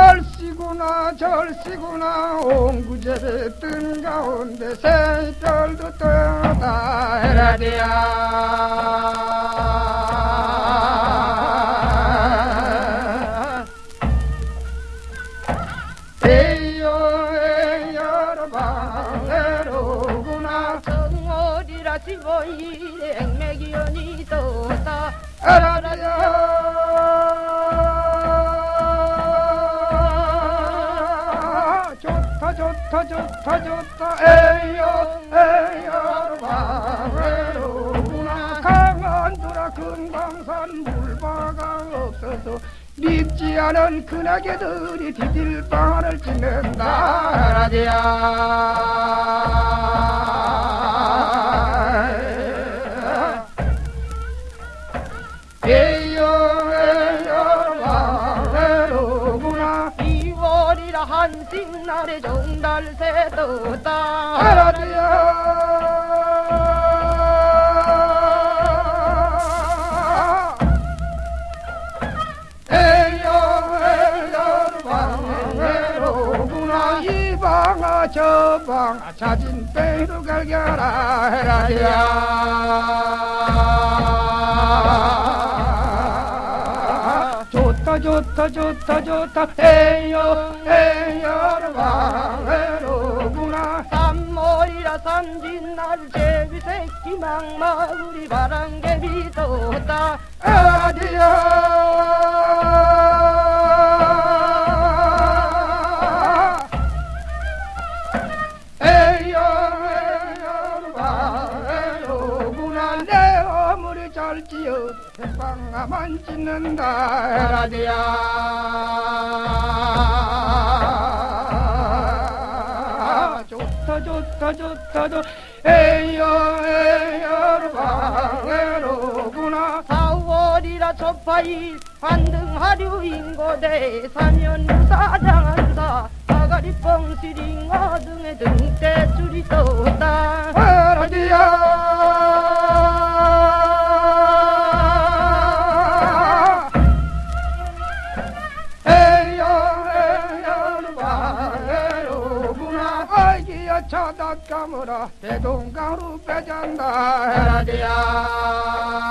절시구나 절시구나 옹구제를 뜬 가운데 새별도 떠다 헤라디야. 에요 에요 바외로구나. 정월이라 15일 액맥이연이 떴다. 에라디야 좋다 좋다 좋다. 에요 에요 바외로구나. 강한도라 금강산 물바가 없어서 믿지 않은 큰아개들이 디딜방을 찍는다. 라디야 에요 2월이라 한식 날에 정달새 떴다 에라디야 에요 에요 바외로구나. 이방아 저방아. 자진배로 갈겨라. 헤라디야 좋다 좋다 좋다 좋다. 에요 에요 바외로구나. 삼월이라 삼진날 제비 새끼 망마구리 바람개비 떴다 에라디야 지어 대방아만 찢는다 에라디야 좋다 좋다 좋다 좋 에요 에요 바에로구나. 4월이라 첫파일 환등하류 인고대 사면사장한사 아가리 뻥시링 어 등에 등대 줄이 떴다. 에라디야 아이기야 차다 까물어 대동강으로 빼잔다. 에라디야